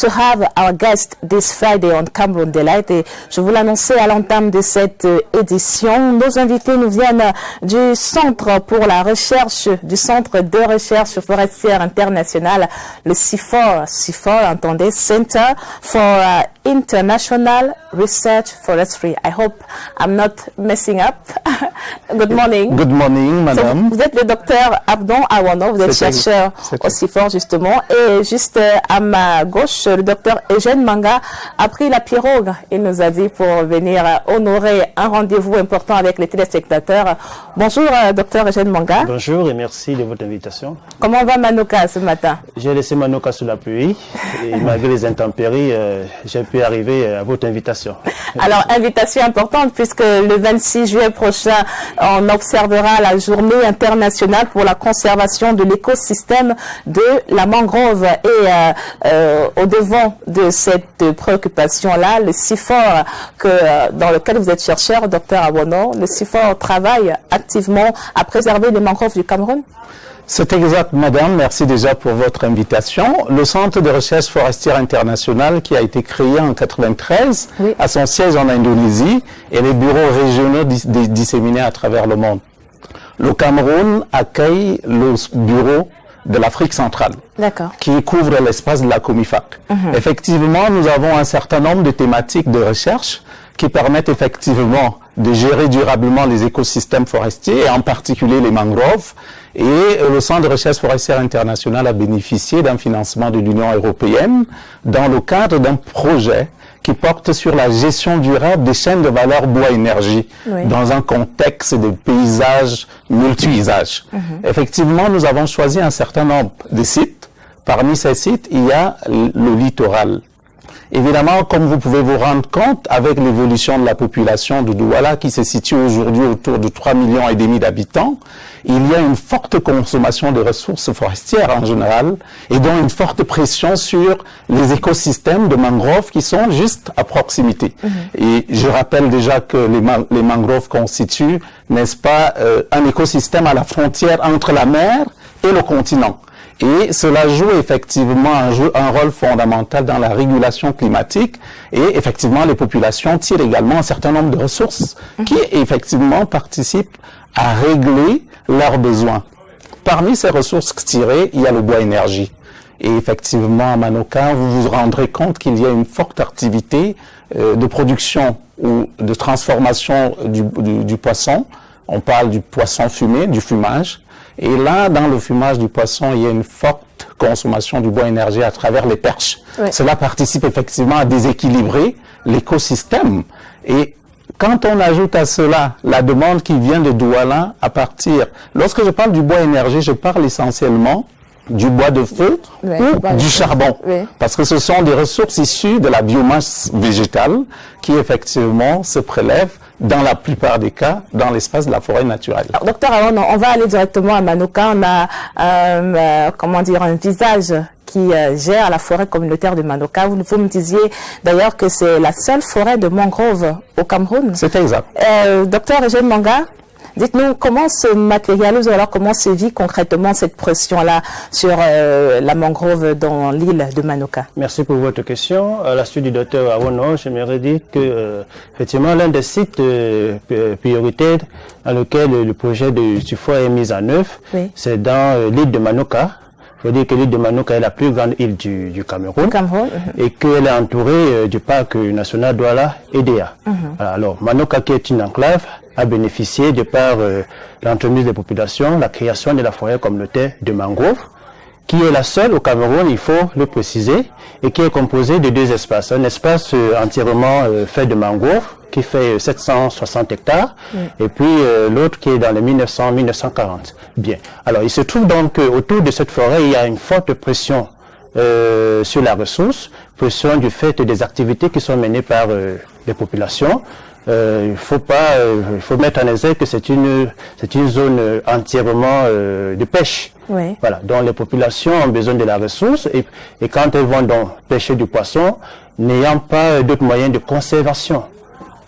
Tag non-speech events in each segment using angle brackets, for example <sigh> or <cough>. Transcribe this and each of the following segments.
to have our guest this Friday on Cameroon Delight. Et je vous l'annonçais à l'entame de cette euh, édition. Nos invités nous viennent du Centre pour la recherche, du Centre de recherche forestière internationale, le CIFOR. CIFOR, entendez, Center for uh, International Research Forestry. I hope I'm not messing up. <laughs> Good morning. Good morning, madame. vous êtes le docteur Abdon Awano, vous êtes chercheur au CIFOR justement. Et juste euh, à ma gauche, le docteur Eugène Manga a pris la pirogue. Il nous a dit pour venir honorer un rendez-vous important avec les téléspectateurs. Bonjour, euh, docteur Eugène Manga. Bonjour et merci de votre invitation. Comment va Manoka ce matin? J'ai laissé Manoka sous la pluie et malgré les intempéries, euh, j'ai arriver à votre invitation. <laughs> Alors, invitation importante puisque le 26 juillet prochain, on observera la journée internationale pour la conservation de l'écosystème de la mangrove. Et euh, euh, au devant de cette préoccupation-là, le CIFOR, que, euh, dans lequel vous êtes chercheur, docteur Awono, le CIFOR travaille activement à préserver les mangroves du Cameroun c'est exact, madame. Merci déjà pour votre invitation. Le Centre de recherche forestière internationale qui a été créé en 93 a son siège en Indonésie et les bureaux régionaux disséminés à travers le monde. Le Cameroun accueille le bureau de l'Afrique centrale, qui couvre l'espace de la Comifac. Mhm. Effectivement, nous avons un certain nombre de thématiques de recherche qui permettent effectivement de gérer durablement les écosystèmes forestiers, et en particulier les mangroves. Et le Centre de recherche forestière international a bénéficié d'un financement de l'Union européenne dans le cadre d'un projet qui porte sur la gestion durable des chaînes de valeur bois-énergie dans un contexte de paysage multi-usage. Mhm. Effectivement, nous avons choisi un certain nombre de sites. Parmi ces sites, il y a le littoral. Évidemment, comme vous pouvez vous rendre compte, avec l'évolution de la population de Douala, qui se situe aujourd'hui autour de 3 millions et demi d'habitants, il y a une forte consommation de ressources forestières en général, et donc une forte pression sur les écosystèmes de mangroves qui sont juste à proximité. Mhm. Et je rappelle déjà que les, mangroves constituent, n'est-ce pas, euh, un écosystème à la frontière entre la mer et le continent. Et cela joue effectivement un, un, rôle fondamental dans la régulation climatique. Et effectivement, les populations tirent également un certain nombre de ressources qui effectivement participent à régler leurs besoins. Parmi ces ressources tirées, il y a le bois énergie. Et effectivement, à Manoka, vous vous rendrez compte qu'il y a une forte activité euh, de production ou de transformation du, du poisson. On parle du poisson fumé, du fumage. Et là, dans le fumage du poisson, il y a une forte consommation du bois énergie à travers les perches. Cela participe effectivement à déséquilibrer l'écosystème. Et quand on ajoute à cela la demande qui vient de Douala à partir, lorsque je parle du bois énergie, je parle essentiellement du bois de feu ou du charbon. Parce que ce sont des ressources issues de la biomasse végétale qui effectivement se prélèvent dans la plupart des cas, dans l'espace de la forêt naturelle. Alors, docteur on va aller directement à Manoka. On a, euh, euh, comment dire, un visage qui euh, gère la forêt communautaire de Manoka. Vous, vous me disiez d'ailleurs que c'est la seule forêt de mangrove au Cameroun. C'est exact. docteur Eugène Manga, Dites-nous comment se matérialise ou alors comment se vit concrètement cette pression-là sur euh, la mangrove dans l'île de Manoka? Merci pour votre question. À la suite du docteur Awono, j'aimerais dire que euh, effectivement l'un des sites euh, prioritaires dans lequel le projet de SUFO est mis en œuvre, c'est dans l'île de Manoka. Il faut dire que l'île de Manoka est la plus grande île du, Cameroun, et qu'elle est entourée du parc national Douala EDA. Mhm. Alors, Manoka qui est une enclave a bénéficié de par euh, l'entremise des populations, la création de la forêt communautaire de mangrove, qui est la seule au Cameroun, il faut le préciser, et qui est composée de deux espaces. Un espace euh, entièrement euh, fait de mangrove, qui fait 760 hectares, et puis l'autre qui est dans les 1900-1940. Bien. Alors, il se trouve donc autour de cette forêt, il y a une forte pression sur la ressource, pression du fait des activités qui sont menées par les populations, euh, il faut pas, euh, il faut mettre en exergue que c'est une, c'est une zone euh, entièrement de pêche. Voilà, dont les populations ont besoin de la ressource et, et quand elles vont donc pêcher du poisson, n'ayant pas d'autres moyens de conservation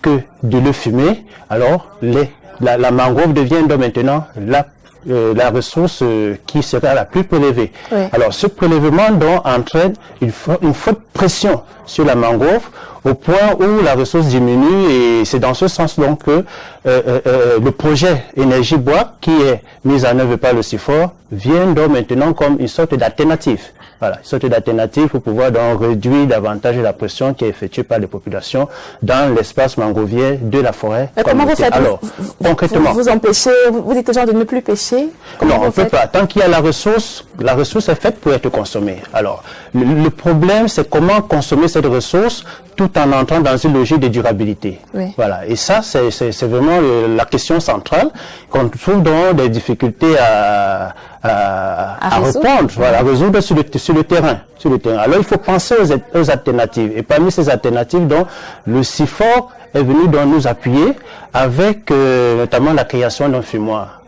que de le fumer, alors les, la, la mangrove devient donc maintenant la euh, la ressource euh, qui sera la plus prélevée. Alors ce prélèvement donc entraîne une, une forte pression sur la mangrove au point où la ressource diminue et c'est dans ce sens donc que le projet énergie bois qui est mis en œuvre par le CIFOR vient donc maintenant comme une sorte d'alternative. Voilà, une sorte d'alternative pour pouvoir donc réduire davantage la pression qui est effectuée par les populations dans l'espace mangrovier de la forêt. comment vous faites Alors, vous, concrètement. Vous, empêchez, vous dites aux gens de ne plus pêcher? Non, on ne peut pas. Tant qu'il y a la ressource, la ressource est faite pour être consommée. Alors, le, problème, c'est comment consommer cette ressource tout en entrant dans une logique de durabilité. Voilà. Et ça, c'est vraiment la question centrale qu'on trouve dans des difficultés à, à, à, répondre, voilà, à résoudre sur le, sur le terrain. Sur le terrain. Alors il faut penser aux, aux alternatives. Et parmi ces alternatives, donc, le CIFOR est venu donc nous appuyer avec euh, notamment la création d'un fumoir.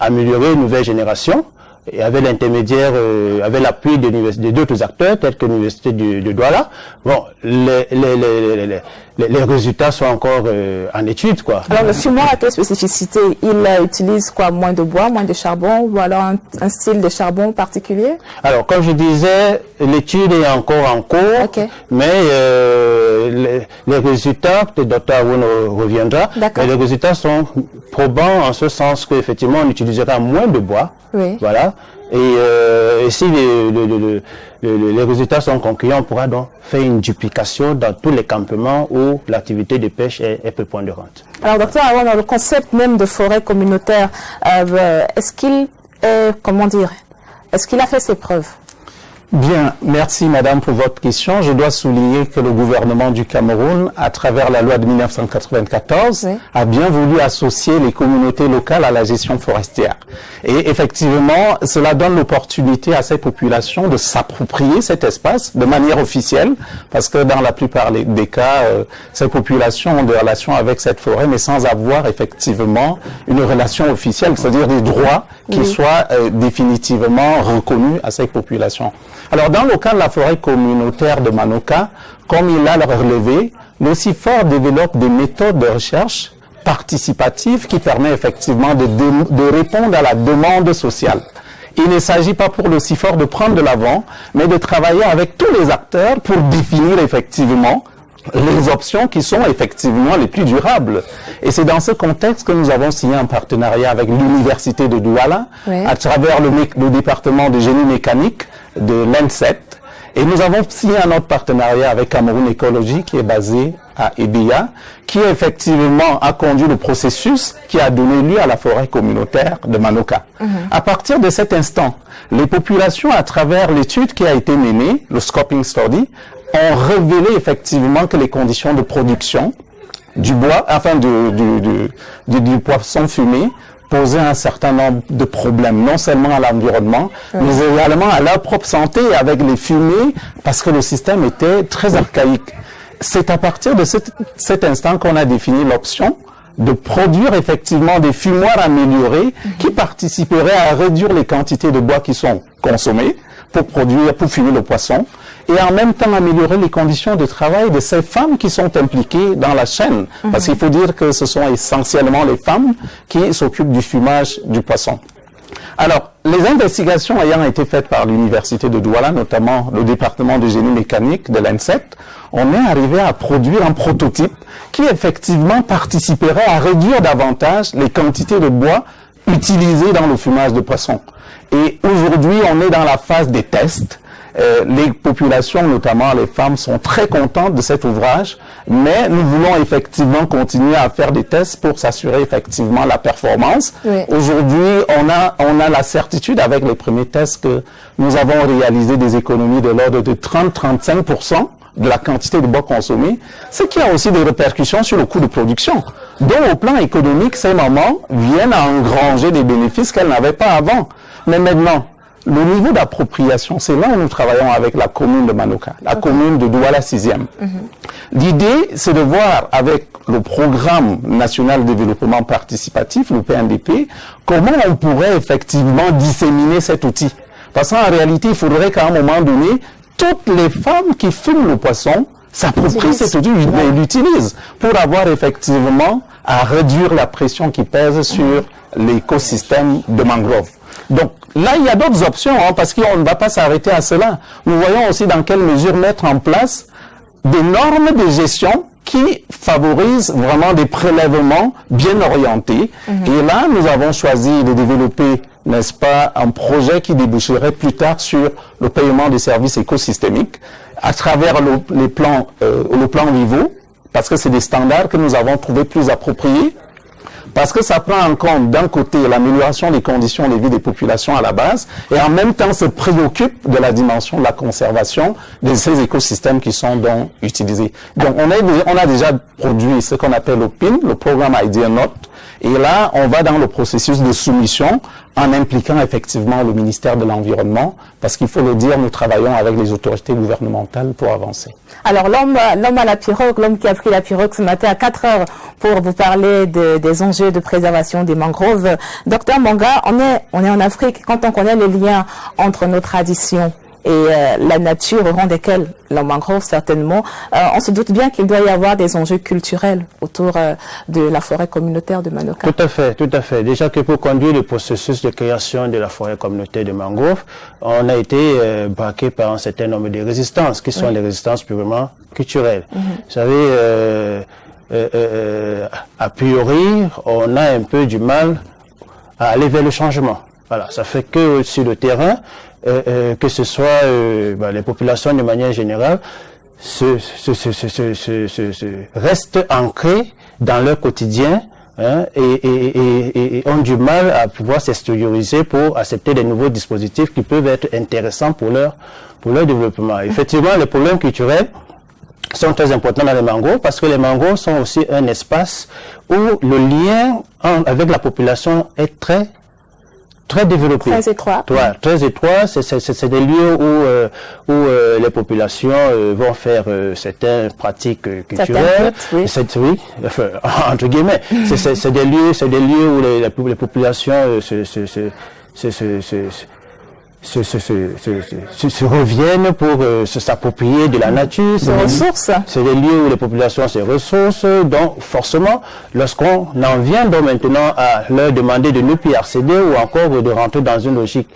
Améliorer une nouvelle génération, et avec l'intermédiaire, euh, avec l'appui d'autres acteurs tels que l'université de, Douala, bon, les, les, les, les, résultats sont encore euh, en étude, quoi. Alors le fumoir a quelle spécificité Il euh, utilise quoi? Moins de bois, moins de charbon, ou alors un, style de charbon particulier? Alors, comme je disais, l'étude est encore en cours, mais les, résultats, peut-être Dr. Awoun reviendra, mais les résultats sont probants en ce sens qu'effectivement on utilisera moins de bois, voilà. Et, euh, si les, résultats sont concluants, on pourra donc faire une duplication dans tous les campements où l'activité de pêche est, est prépondérante. Alors, docteur, dans le concept même de forêt communautaire, euh, est-ce qu'il est, comment dire, est-ce qu'il a fait ses preuves? Bien, merci Madame pour votre question. Je dois souligner que le gouvernement du Cameroun, à travers la loi de 1994, a bien voulu associer les communautés locales à la gestion forestière. Et effectivement, cela donne l'opportunité à ces populations de s'approprier cet espace de manière officielle, parce que dans la plupart des cas, euh, ces populations ont des relations avec cette forêt, mais sans avoir effectivement une relation officielle, c'est-à-dire des droits qui soient euh, définitivement reconnus à ces populations. Alors, dans le cas de la forêt communautaire de Manoka, comme il a relevé, le CIFOR développe des méthodes de recherche participatives qui permettent effectivement de, de répondre à la demande sociale. Il ne s'agit pas pour le CIFOR de prendre de l'avant, mais de travailler avec tous les acteurs pour définir effectivement les options qui sont effectivement les plus durables. Et c'est dans ce contexte que nous avons signé un partenariat avec l'Université de Douala, à travers le, le, département de génie mécanique de l'ENSET. Et nous avons signé un autre partenariat avec Cameroun Écologie qui est basé à Ebia, qui effectivement a conduit le processus qui a donné lieu à la forêt communautaire de Manoka. Mhm. À partir de cet instant, les populations, à travers l'étude qui a été menée, le scoping study, ont révélé effectivement que les conditions de production du bois, enfin du, du, poisson fumé, posaient un certain nombre de problèmes, non seulement à l'environnement, mais également à leur propre santé avec les fumées, parce que le système était très archaïque. C'est à partir de cet, cet instant qu'on a défini l'option de produire effectivement des fumoirs améliorés qui participeraient à réduire les quantités de bois qui sont consommées pour produire, pour fumer le poisson, et en même temps améliorer les conditions de travail de ces femmes qui sont impliquées dans la chaîne. Parce qu'il faut dire que ce sont essentiellement les femmes qui s'occupent du fumage du poisson. Alors, les investigations ayant été faites par l'Université de Douala, notamment le département de génie mécanique de l'ANSET, on est arrivé à produire un prototype qui effectivement participerait à réduire davantage les quantités de bois utilisées dans le fumage de poisson. Et aujourd'hui, on est dans la phase des tests euh, les populations, notamment les femmes, sont très contentes de cet ouvrage, mais nous voulons effectivement continuer à faire des tests pour s'assurer effectivement la performance. Aujourd'hui, on a, on a la certitude avec les premiers tests que nous avons réalisé des économies de l'ordre de 30-35% de la quantité de bois consommé, ce qui a aussi des répercussions sur le coût de production. Donc, au plan économique, ces mamans viennent à engranger des bénéfices qu'elles n'avaient pas avant. Mais maintenant, le niveau d'appropriation, c'est là où nous travaillons avec la commune de Manoka, la commune de Douala 6e. Mhm. L'idée, c'est de voir avec le programme national de développement participatif, le PNDP, comment on pourrait effectivement disséminer cet outil. Parce qu'en réalité, il faudrait qu'à un moment donné, toutes les femmes qui fument le poisson s'approprient cet outil et l'utilisent pour avoir effectivement à réduire la pression qui pèse sur l'écosystème de mangrove. Donc là, il y a d'autres options, hein, parce qu'on ne va pas s'arrêter à cela. Nous voyons aussi dans quelle mesure mettre en place des normes de gestion qui favorisent vraiment des prélèvements bien orientés. Mhm. Et là, nous avons choisi de développer, n'est-ce pas, un projet qui déboucherait plus tard sur le paiement des services écosystémiques à travers le, les plans, euh, le plan niveau, parce que c'est des standards que nous avons trouvés plus appropriés parce que ça prend en compte d'un côté l'amélioration des conditions de vie des populations à la base et en même temps se préoccupe de la dimension de la conservation de ces écosystèmes qui sont donc utilisés. Donc on, a déjà produit ce qu'on appelle le PIN, le programme Idea Note, et là, on va dans le processus de soumission en impliquant effectivement le ministère de l'Environnement, parce qu'il faut le dire, nous travaillons avec les autorités gouvernementales pour avancer. Alors, l'homme à la pirogue, l'homme qui a pris la pirogue ce matin à 4 heures pour vous parler des enjeux de préservation des mangroves. Docteur Manga, on est, on est en Afrique. Quand on connaît les liens entre nos traditions et euh, la nature au rang desquelles la mangrove certainement, euh, on se doute bien qu'il doit y avoir des enjeux culturels autour euh, de la forêt communautaire de Manoka. Tout à fait, tout à fait. Déjà que pour conduire le processus de création de la forêt communautaire de mangrove, on a été braqué par un certain nombre de résistances, qui sont les résistances purement culturelles. Mhm. Vous savez, a priori, on a un peu du mal à aller vers le changement. Voilà, ça fait que sur le terrain, euh, euh, que ce soit euh, bah, les populations de manière générale, se, se, se, restent ancrées dans leur quotidien hein, et, et, et, ont du mal à pouvoir s'extérioriser pour accepter des nouveaux dispositifs qui peuvent être intéressants pour leur, pour leur développement. <laughs> Effectivement, les problèmes culturels sont très importants dans les mangroves parce que les mangroves sont aussi un espace où le lien avec la population est très très développé. Très étroit. très étroit. C'est des lieux où, euh, où euh, les populations euh, vont faire certaines pratiques culturelles. oui. oui, <laughs> entre guillemets. c'est des lieux, c'est des lieux où les, les populations se, se, se, se se, se, se, se, reviennent pour euh, s'approprier de la nature. C'est ressources. C'est des lieux où les populations se ressources. Donc, forcément, lorsqu'on en vient donc maintenant à leur demander de ne plus accéder ou encore de rentrer dans une logique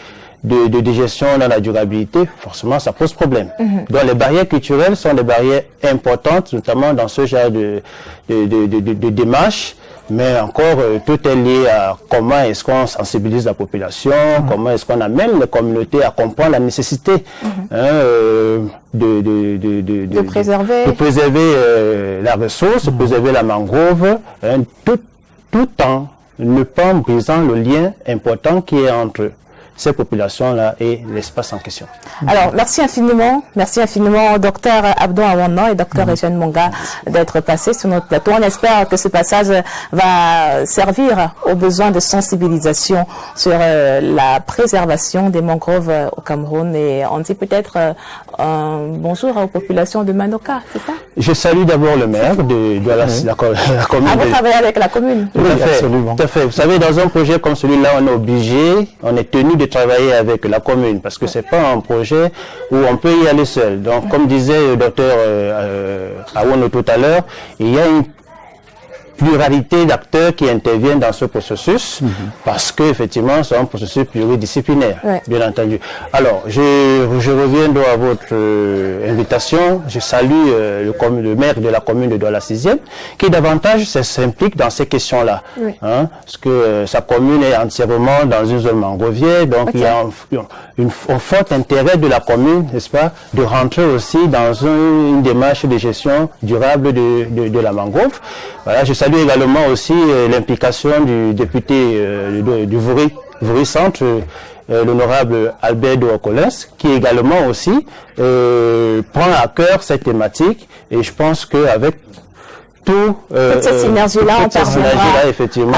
de, de, gestion dans la durabilité, forcément, ça pose problème. Mhm. Donc, les barrières culturelles sont des barrières importantes, notamment dans ce genre de, de, de, de démarche mais encore, euh, tout est lié à comment est-ce qu'on sensibilise la population, mhm. comment est-ce qu'on amène les communautés à comprendre la nécessité mhm. hein, euh, de, de, de, de, préserver, de préserver euh, la ressource, de mhm. préserver la mangrove, hein, tout, tout en ne pas brisant le lien important qui est entre ces populations-là et l'espace en question. Alors, merci infiniment, merci infiniment docteur Abdou Awana et docteur Eugène Monga d'être passés sur notre plateau. On espère que ce passage va servir aux besoins de sensibilisation sur euh, la préservation des mangroves euh, au Cameroun et on dit peut-être euh, un bonjour aux populations de Manoka, c'est ça? Je salue d'abord le maire de, de la, <laughs> la, commune. Ah, vous travaillez avec la commune Tout à fait, absolument. Tout à fait. Vous savez, dans un projet comme celui-là, on est obligé, on est tenu de travailler avec la commune parce que c'est pas un projet où on peut y aller seul. Donc, comme disait le docteur euh, euh tout à l'heure, il y a une pluralité d'acteurs qui interviennent dans ce processus mhm. parce que effectivement c'est un processus pluridisciplinaire, bien entendu. Alors, je, je reviens donc à votre euh, invitation. Je salue euh, le, le, maire de la commune de Douala 6e qui davantage s'implique dans ces questions-là. Hein, parce que euh, sa commune est entièrement dans une zone mangrovière, donc il y a un, fort intérêt de la commune, n'est-ce pas, de rentrer aussi dans une, démarche de gestion durable de, de, de la mangrove. Voilà, je salue également aussi euh, l'implication du député euh, du Voury, Centre, euh, l'honorable Albert Douacolès, qui également aussi prend à cœur cette thématique. Et je pense qu'avec tout, euh, toute cette synergie-là, on parviendra effectivement,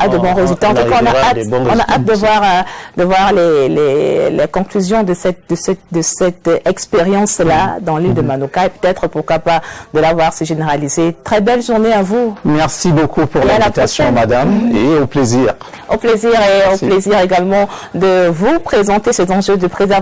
à, de bons résultats. En tout cas, on a hâte, on a hâte de voir, euh, de voir les, les, les, conclusions de cette, de cette, de cette expérience-là dans l'île de mhm. Manoka et peut-être, pourquoi pas, de la voir se généraliser. Très belle journée à vous. Merci beaucoup pour l'invitation, madame, et au plaisir. Au plaisir et au plaisir également de vous présenter ces enjeux de préservation